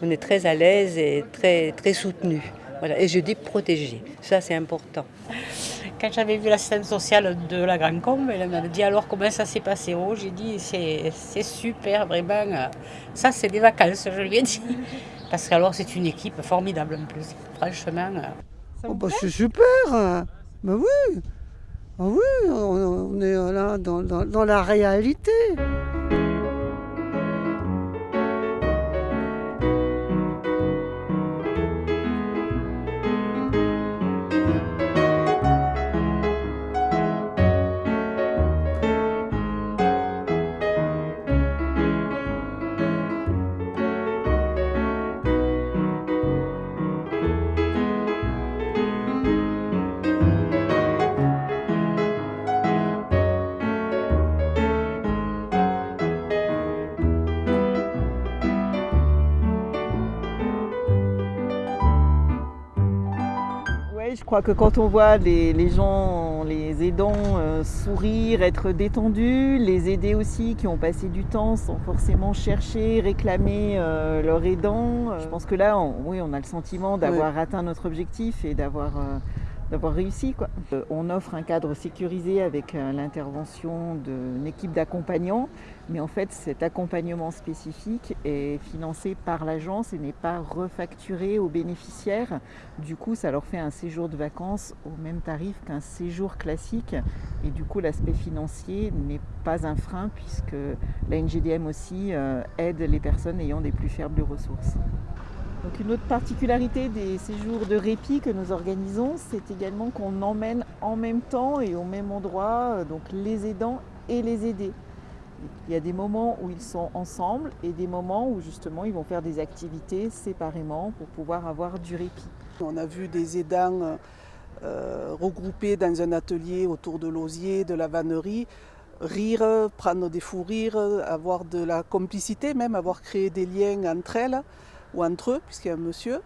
On est très à l'aise et très, très soutenu. Voilà. Et je dis protégé. Ça, c'est important. Quand j'avais vu l'assistante sociale de la Grande Combe, elle m'a dit alors comment ça s'est passé? Oh, j'ai dit c'est super, vraiment. Ça, c'est des vacances, je lui ai dit. Parce qu'alors, c'est une équipe formidable en plus. Franchement. Oh, bah, c'est super bah oui ah oui, on, est là dans, dans, dans la réalité. Je crois que quand on voit les, gens, les aidants euh, sourire, être détendus, les aider aussi qui ont passé du temps sans forcément chercher, réclamer euh, leur aidant, euh, je pense que là, oui, on a le sentiment d'avoir atteint notre objectif et d'avoir d'avoir réussi. Euh, on offre un cadre sécurisé avec euh, l'intervention d'une équipe d'accompagnants, mais en fait cet accompagnement spécifique est financé par l'agence et n'est pas refacturé aux bénéficiaires. Du coup, ça leur fait un séjour de vacances au même tarif qu'un séjour classique. Et du coup, l'aspect financier n'est pas un frein puisque la NGDM aussi euh, aide les personnes ayant des plus faibles ressources. Donc une autre particularité des séjours de répit que nous organisons, c'est également qu'on emmène en même temps et au même endroit euh, donc les aidants et les aidés. Il y a des moments où ils sont ensemble et des moments où justement ils vont faire des activités séparément pour pouvoir avoir du répit. On a vu des aidants euh, regroupés dans un atelier autour de l'osier, de la vannerie, rire, prendre des fous rires, avoir de la complicité même, avoir créé des liens entre elles ou entre eux, puisqu'il y a un monsieur.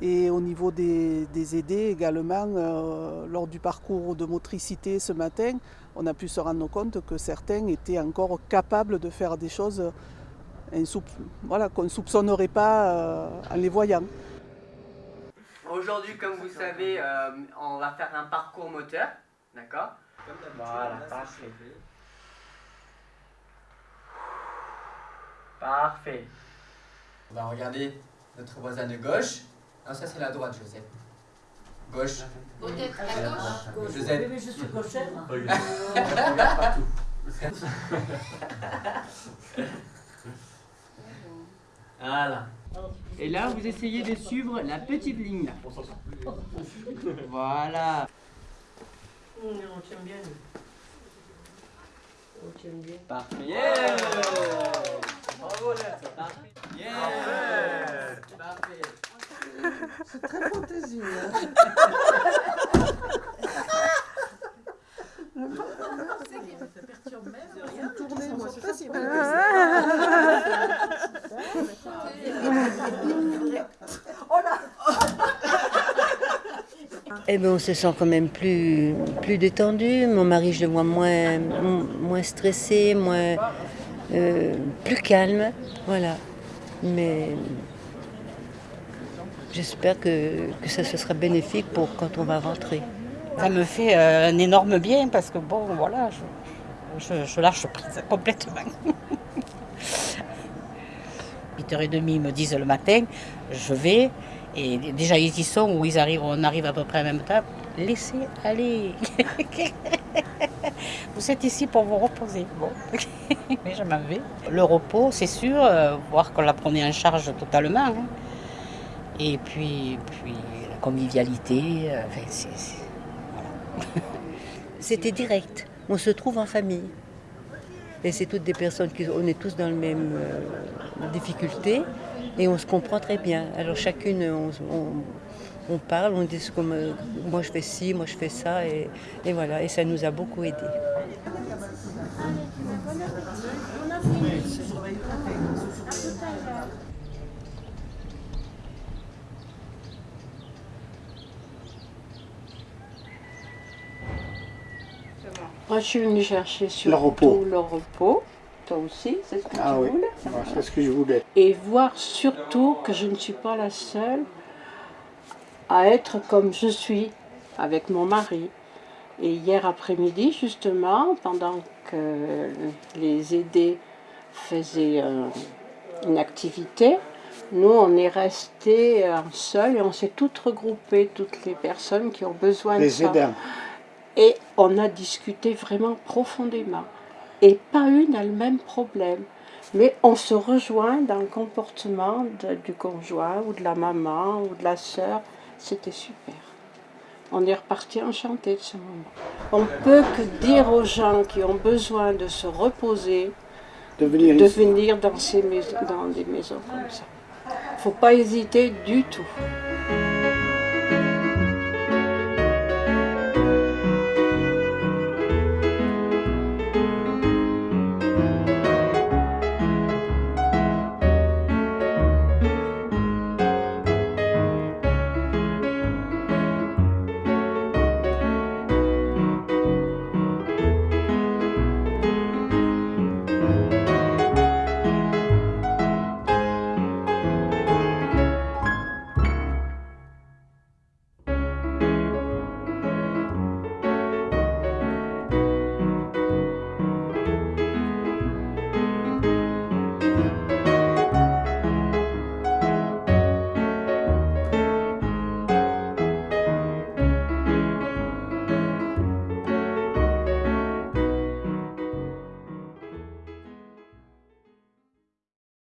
Et au niveau des, aidés également, euh, lors du parcours de motricité ce matin, on a pu se rendre compte que certains étaient encore capables de faire des choses voilà, qu'on ne soupçonnerait pas euh, en les voyant. Aujourd'hui, comme vous savez, euh, on va faire un parcours moteur, d'accord? Voilà, parfait. Parfait. On va regarder notre voisin de gauche. Non, ça c'est la droite, Joseph. Gauche. Peut-être à gauche. Joseph. Mais je suis gauchère. Regarde partout. voilà. Et là, vous essayez de suivre la petite ligne. Voilà. On tient bien. On tient bien. Parfait. Yeah Bravo là. Parfait. C'est très fantaisie. Hein. Tourner, moi, c'est que ça. Eh bien, on se sent quand même plus, plus détendu. Mon mari, je le vois moins, moins stressé, moins, euh, plus calme. Voilà. Mais j'espère que, ça se sera bénéfique pour quand on va rentrer. Ça me fait euh, un énorme bien parce que bon, voilà, je, je, lâche prise complètement. 8h30, ils me disent le matin, je vais, et déjà ils y sont, ou ils arrivent, on arrive à peu près en même temps. Laissez aller. vous êtes ici pour vous reposer. Bon, mais je m'en vais. Le repos, c'est sûr, euh, voir qu'on la prenait en charge totalement. Hein. Et puis, puis la convivialité, euh, C'était direct. On se trouve en famille. Et c'est toutes des personnes qui, on est tous dans la même euh, difficulté et on se comprend très bien. Alors chacune, on, parle, on dit comme moi je fais ci, moi je fais ça, et, voilà, et ça nous a beaucoup aidé. Moi, je suis venue chercher sur le repos. le repos. toi aussi, c'est ce que Ah tu oui, voulais. C'est ce que je voulais. Et voir surtout que je ne suis pas la seule à être comme je suis avec mon mari. Et hier après-midi, justement, pendant que les aidés faisaient euh, une activité, nous, on est restés euh, seuls et on s'est toutes regroupées, toutes les personnes qui ont besoin de Les ça. aidants. Et on a discuté vraiment profondément. Et pas une a le même problème. Mais on se rejoint dans le comportement de- du conjoint ou de la maman ou de la sœur. C'était super. On est reparti enchanté de ce moment. On peut que dire aux gens qui ont besoin de se reposer, De venir de venir dans, ces maisons, dans des maisons comme ça. Il ne faut pas hésiter du tout.